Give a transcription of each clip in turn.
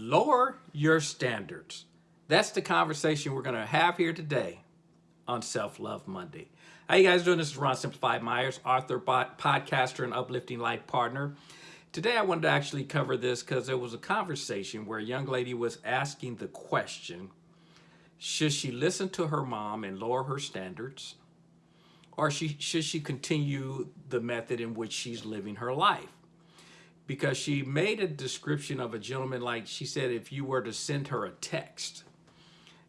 Lower your standards. That's the conversation we're going to have here today on Self Love Monday. How you guys doing? This is Ron Simplified Myers, author, podcaster, and uplifting life partner. Today I wanted to actually cover this because there was a conversation where a young lady was asking the question, should she listen to her mom and lower her standards? Or she, should she continue the method in which she's living her life? Because she made a description of a gentleman like she said if you were to send her a text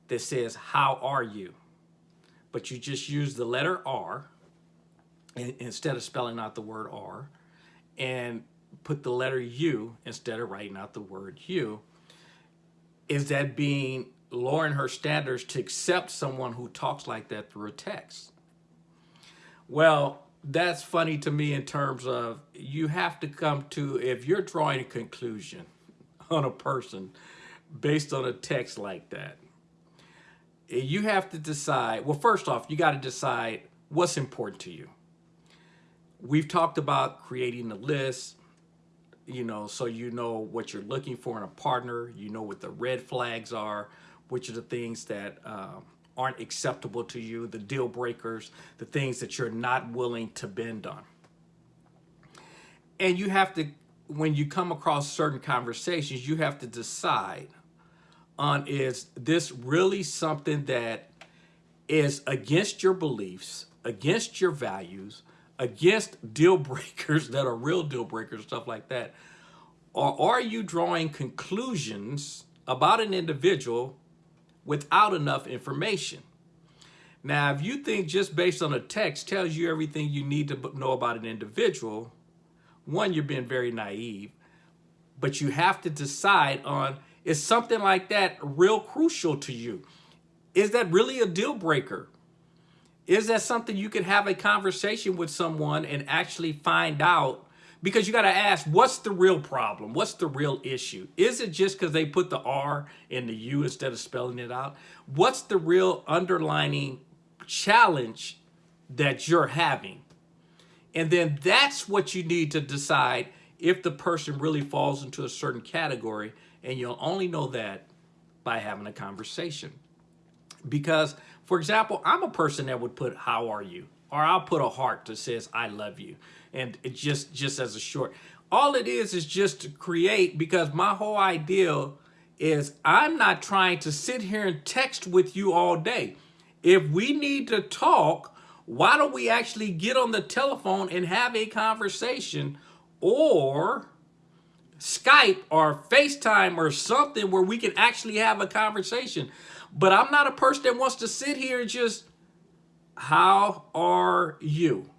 that says how are you? But you just use the letter R instead of spelling out the word R and put the letter U instead of writing out the word U. Is that being lowering her standards to accept someone who talks like that through a text? Well that's funny to me in terms of you have to come to, if you're drawing a conclusion on a person based on a text like that, you have to decide, well, first off, you got to decide what's important to you. We've talked about creating a list, you know, so you know what you're looking for in a partner, you know what the red flags are, which are the things that um, aren't acceptable to you, the deal breakers, the things that you're not willing to bend on. And you have to, when you come across certain conversations, you have to decide on is this really something that is against your beliefs, against your values, against deal breakers that are real deal breakers, stuff like that? Or are you drawing conclusions about an individual without enough information. Now, if you think just based on a text tells you everything you need to know about an individual, one, you're being very naive, but you have to decide on, is something like that real crucial to you? Is that really a deal breaker? Is that something you could have a conversation with someone and actually find out because you got to ask, what's the real problem? What's the real issue? Is it just because they put the R in the U instead of spelling it out? What's the real underlining challenge that you're having? And then that's what you need to decide if the person really falls into a certain category. And you'll only know that by having a conversation. Because, for example, I'm a person that would put, how are you? Or I'll put a heart that says, I love you and it just just as a short all it is is just to create because my whole idea is I'm not trying to sit here and text with you all day. If we need to talk, why don't we actually get on the telephone and have a conversation or Skype or FaceTime or something where we can actually have a conversation. But I'm not a person that wants to sit here and just, how are you?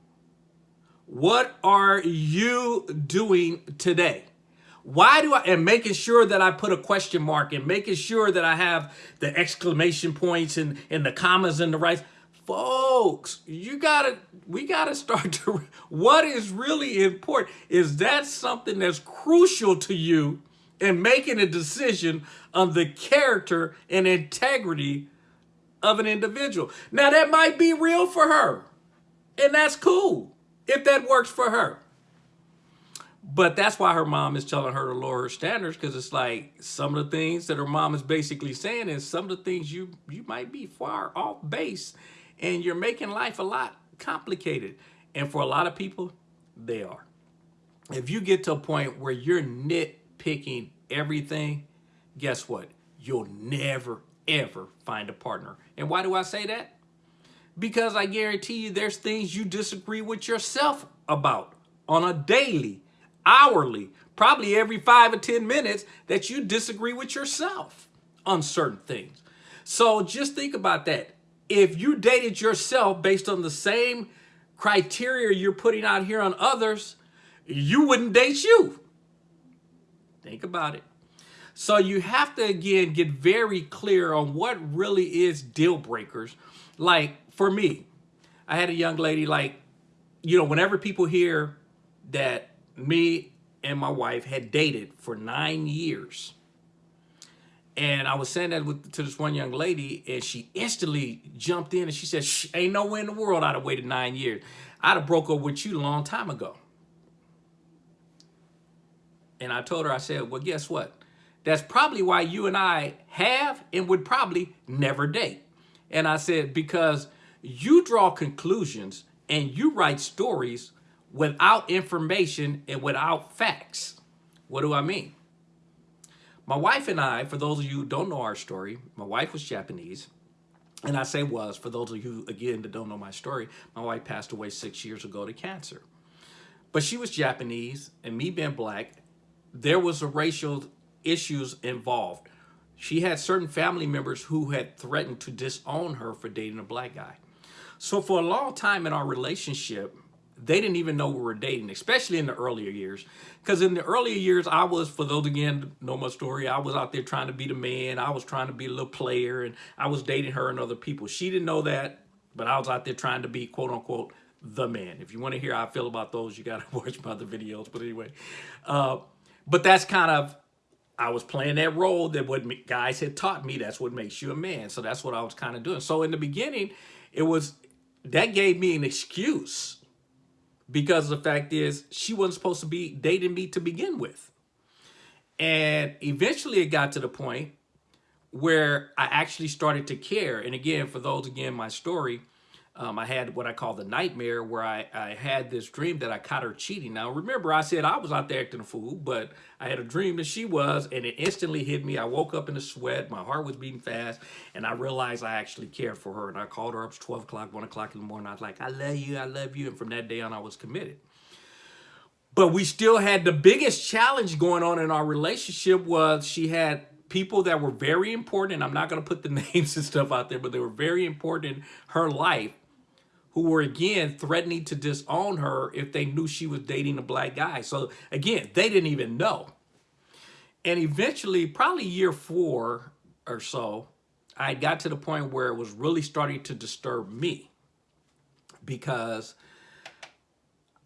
What are you doing today? Why do I, and making sure that I put a question mark and making sure that I have the exclamation points and, and the commas and the right, folks, you gotta, we gotta start to, what is really important is that something that's crucial to you in making a decision on the character and integrity of an individual. Now that might be real for her and that's cool if that works for her. But that's why her mom is telling her to lower her standards because it's like some of the things that her mom is basically saying is some of the things you you might be far off base and you're making life a lot complicated. And for a lot of people, they are. If you get to a point where you're nitpicking everything, guess what? You'll never, ever find a partner. And why do I say that? Because I guarantee you there's things you disagree with yourself about on a daily, hourly, probably every five or 10 minutes that you disagree with yourself on certain things. So just think about that. If you dated yourself based on the same criteria you're putting out here on others, you wouldn't date you. Think about it. So you have to, again, get very clear on what really is deal breakers. Like, for me, I had a young lady like, you know, whenever people hear that me and my wife had dated for nine years, and I was saying that with, to this one young lady, and she instantly jumped in and she said, ain't no way in the world I'd have waited nine years. I'd have broke up with you a long time ago. And I told her, I said, well, guess what? That's probably why you and I have and would probably never date. And I said, because you draw conclusions and you write stories without information and without facts. What do I mean? My wife and I, for those of you who don't know our story, my wife was Japanese. And I say was, for those of you, again, that don't know my story, my wife passed away six years ago to cancer. But she was Japanese, and me being black, there was a racial issues involved. She had certain family members who had threatened to disown her for dating a black guy. So for a long time in our relationship, they didn't even know we were dating, especially in the earlier years. Because in the earlier years, I was, for those again know my story, I was out there trying to be the man. I was trying to be a little player, and I was dating her and other people. She didn't know that, but I was out there trying to be quote unquote the man. If you want to hear how I feel about those, you got to watch my other videos. But anyway, uh, but that's kind of I was playing that role that what guys had taught me. That's what makes you a man. So that's what I was kind of doing. So in the beginning, it was that gave me an excuse because the fact is she wasn't supposed to be dating me to begin with. And eventually it got to the point where I actually started to care. And again, for those, again, my story, um, I had what I call the nightmare where I, I had this dream that I caught her cheating. Now, remember, I said I was out there acting a fool, but I had a dream that she was, and it instantly hit me. I woke up in a sweat. My heart was beating fast, and I realized I actually cared for her. And I called her up. It's 12 o'clock, 1 o'clock in the morning. I was like, I love you. I love you. And from that day on, I was committed. But we still had the biggest challenge going on in our relationship was she had people that were very important. I'm not going to put the names and stuff out there, but they were very important in her life who were again threatening to disown her if they knew she was dating a black guy. So again, they didn't even know. And eventually, probably year four or so, I got to the point where it was really starting to disturb me because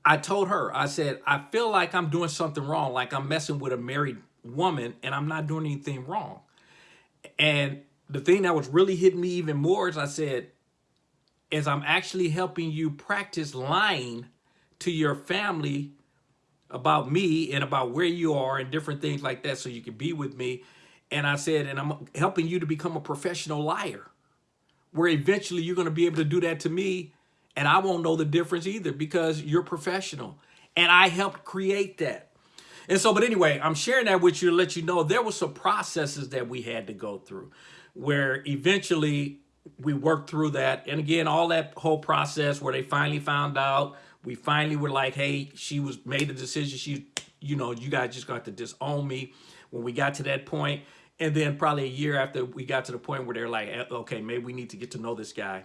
I told her, I said, I feel like I'm doing something wrong, like I'm messing with a married woman and I'm not doing anything wrong. And the thing that was really hitting me even more is I said, is I'm actually helping you practice lying to your family about me and about where you are and different things like that so you can be with me. And I said, and I'm helping you to become a professional liar where eventually you're going to be able to do that to me and I won't know the difference either because you're professional. And I helped create that. And so, but anyway, I'm sharing that with you to let you know there were some processes that we had to go through where eventually we worked through that. And again, all that whole process where they finally found out, we finally were like, hey, she was made the decision. She, you know, you guys just got to disown me when we got to that point. And then probably a year after we got to the point where they're like, eh, okay, maybe we need to get to know this guy.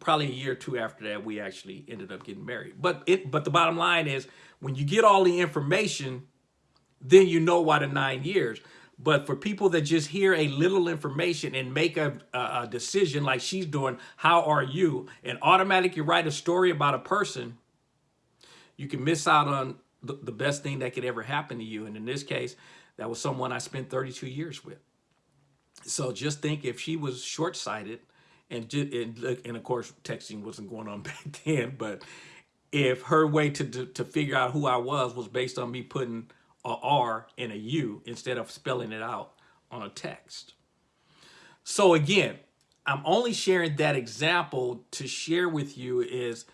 Probably a year or two after that, we actually ended up getting married. But it, but the bottom line is when you get all the information, then you know why the nine years. But for people that just hear a little information and make a, a, decision like she's doing, how are you? And automatically write a story about a person, you can miss out on the, the best thing that could ever happen to you. And in this case, that was someone I spent 32 years with. So just think if she was short-sighted, and, and, and of course texting wasn't going on back then, but if her way to, to, to figure out who I was was based on me putting a R and a U instead of spelling it out on a text. So again, I'm only sharing that example to share with you is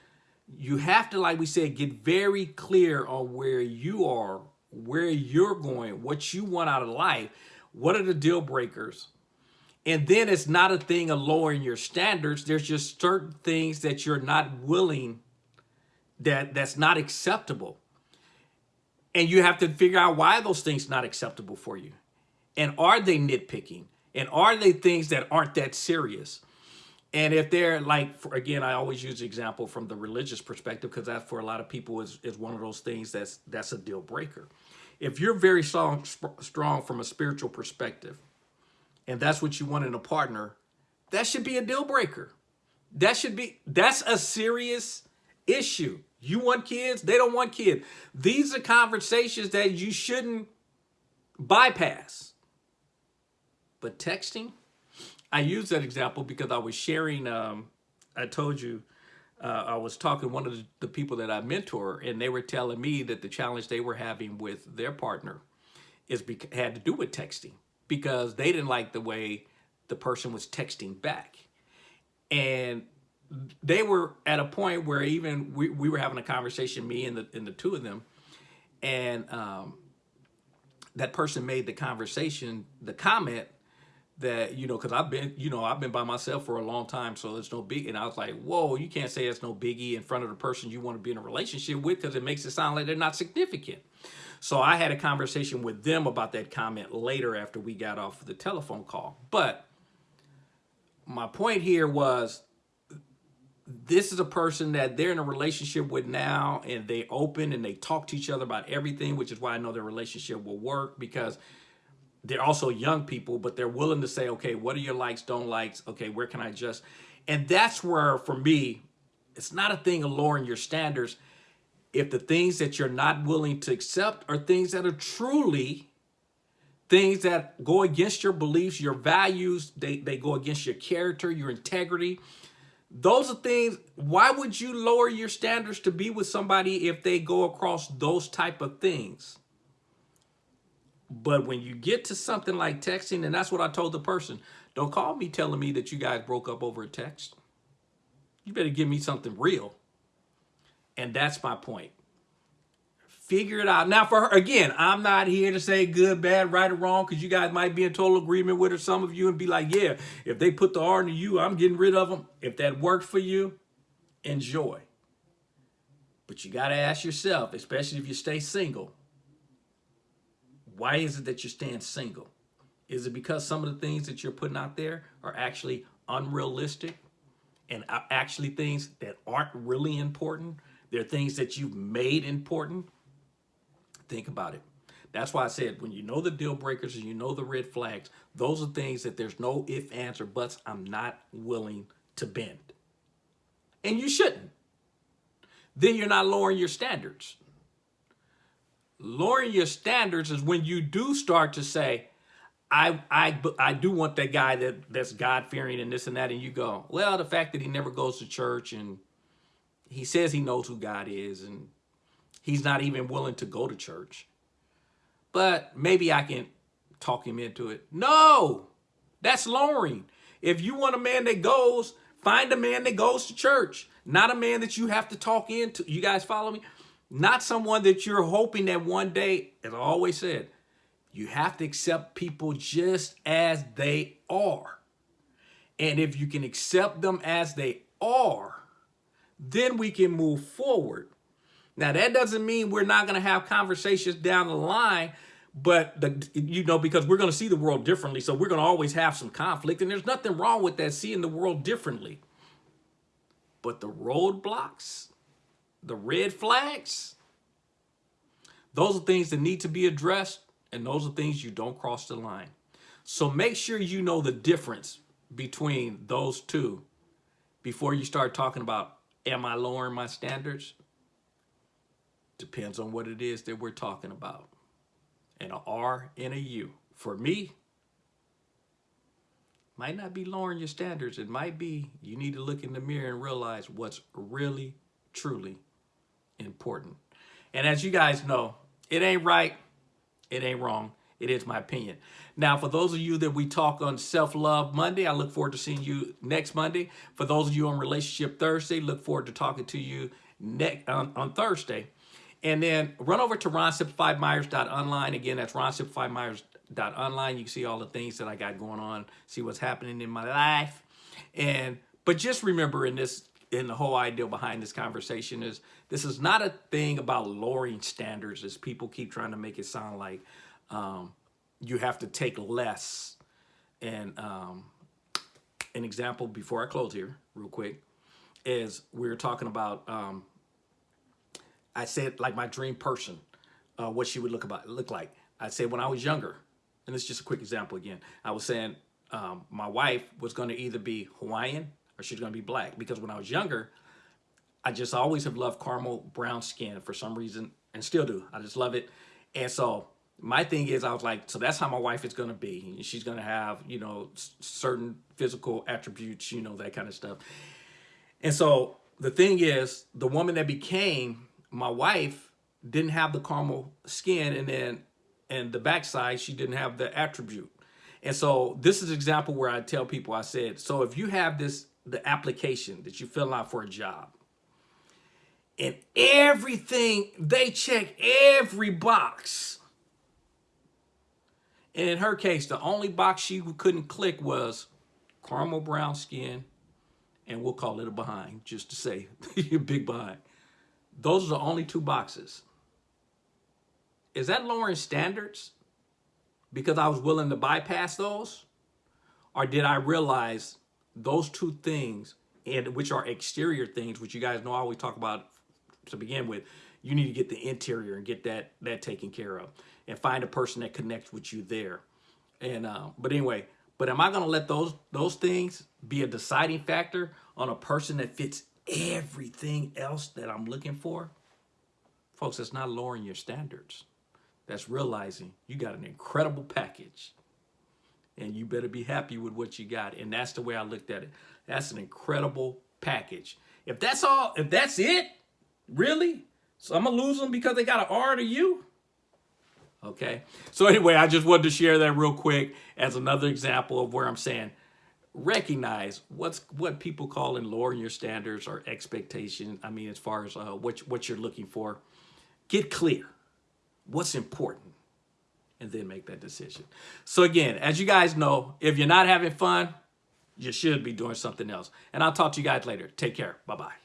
you have to, like we said, get very clear on where you are, where you're going, what you want out of life. What are the deal breakers? And then it's not a thing of lowering your standards. There's just certain things that you're not willing, that that's not acceptable. And you have to figure out why those things not acceptable for you. And are they nitpicking? And are they things that aren't that serious? And if they're like, for, again, I always use the example from the religious perspective because that for a lot of people is, is one of those things that's that's a deal breaker. If you're very strong, strong from a spiritual perspective, and that's what you want in a partner, that should be a deal breaker. That should be, that's a serious issue. You want kids, they don't want kids. These are conversations that you shouldn't bypass. But texting, I use that example because I was sharing, um, I told you, uh, I was talking one of the, the people that I mentor and they were telling me that the challenge they were having with their partner is had to do with texting. because they didn't like the way the person was texting back. And they were at a point where even we, we were having a conversation, me and the, and the two of them, and um, that person made the conversation, the comment that, you know, because I've been, you know, I've been by myself for a long time, so it's no big. And I was like, whoa, you can't say it's no biggie in front of the person you want to be in a relationship with because it makes it sound like they're not significant. So I had a conversation with them about that comment later after we got off the telephone call. But my point here was this is a person that they're in a relationship with now and they open and they talk to each other about everything, which is why I know their relationship will work because they're also young people, but they're willing to say, okay, what are your likes, don't likes? Okay, where can I adjust? And that's where, for me, it's not a thing of lowering your standards. If the things that you're not willing to accept are things that are truly things that go against your beliefs, your values, they, they go against your character, your integrity, those are things, why would you lower your standards to be with somebody if they go across those type of things? But when you get to something like texting, and that's what I told the person, don't call me telling me that you guys broke up over a text. You better give me something real. And that's my point. Figure it out. Now, for her, again, I'm not here to say good, bad, right, or wrong, because you guys might be in total agreement with her, some of you, and be like, yeah, if they put the R into you, I'm getting rid of them. If that worked for you, enjoy. But you got to ask yourself, especially if you stay single, why is it that you're staying single? Is it because some of the things that you're putting out there are actually unrealistic and actually things that aren't really important? They're things that you've made important Think about it. That's why I said when you know the deal breakers and you know the red flags, those are things that there's no if, ands, or buts. I'm not willing to bend. And you shouldn't. Then you're not lowering your standards. Lowering your standards is when you do start to say, I, I, I do want that guy that, that's God-fearing and this and that. And you go, well, the fact that he never goes to church and he says he knows who God is and He's not even willing to go to church. But maybe I can talk him into it. No, that's lowering. If you want a man that goes, find a man that goes to church. Not a man that you have to talk into. You guys follow me? Not someone that you're hoping that one day, as I always said, you have to accept people just as they are. And if you can accept them as they are, then we can move forward. Now, that doesn't mean we're not going to have conversations down the line, but, the you know, because we're going to see the world differently. So we're going to always have some conflict. And there's nothing wrong with that, seeing the world differently. But the roadblocks, the red flags, those are things that need to be addressed. And those are things you don't cross the line. So make sure you know the difference between those two before you start talking about, am I lowering my standards? Depends on what it is that we're talking about. And a R and a U. For me, might not be lowering your standards. It might be you need to look in the mirror and realize what's really, truly important. And as you guys know, it ain't right. It ain't wrong. It is my opinion. Now, for those of you that we talk on Self-Love Monday, I look forward to seeing you next Monday. For those of you on Relationship Thursday, look forward to talking to you next on, on Thursday. And then run over to ronsimplifiedmyers.online. Again, that's ronsimplifiedmyers.online. You can see all the things that I got going on, see what's happening in my life. And but just remember in this in the whole idea behind this conversation is this is not a thing about lowering standards as people keep trying to make it sound like um, you have to take less. And um, an example before I close here real quick is we are talking about um, I said like my dream person, uh, what she would look about look like. I said when I was younger, and it's just a quick example again. I was saying um, my wife was going to either be Hawaiian or she's going to be black because when I was younger, I just always have loved caramel brown skin for some reason and still do. I just love it. And so my thing is I was like, so that's how my wife is going to be. She's going to have, you know, certain physical attributes, you know, that kind of stuff. And so the thing is the woman that became my wife didn't have the caramel skin and then and the backside she didn't have the attribute And so this is an example where I tell people, I said, so if you have this, the application that you fill out for a job, and everything, they check every box. And in her case, the only box she couldn't click was caramel brown skin, and we'll call it a behind, just to say, big behind. Those are the only two boxes. Is that lowering standards because I was willing to bypass those? Or did I realize those two things, and which are exterior things, which you guys know I always talk about to begin with, you need to get the interior and get that that taken care of and find a person that connects with you there. And uh, but anyway, but am I gonna let those those things be a deciding factor on a person that fits everything else that I'm looking for? Folks, that's not lowering your standards. That's realizing you got an incredible package and you better be happy with what you got. And that's the way I looked at it. That's an incredible package. If that's all, if that's it, really? So I'm gonna lose them because they got an R to you? Okay. So anyway, I just wanted to share that real quick as another example of where I'm saying recognize what's what people call in lowering your standards or expectation. I mean, as far as uh, what what you're looking for, get clear what's important and then make that decision. So again, as you guys know, if you're not having fun, you should be doing something else. And I'll talk to you guys later. Take care. Bye-bye.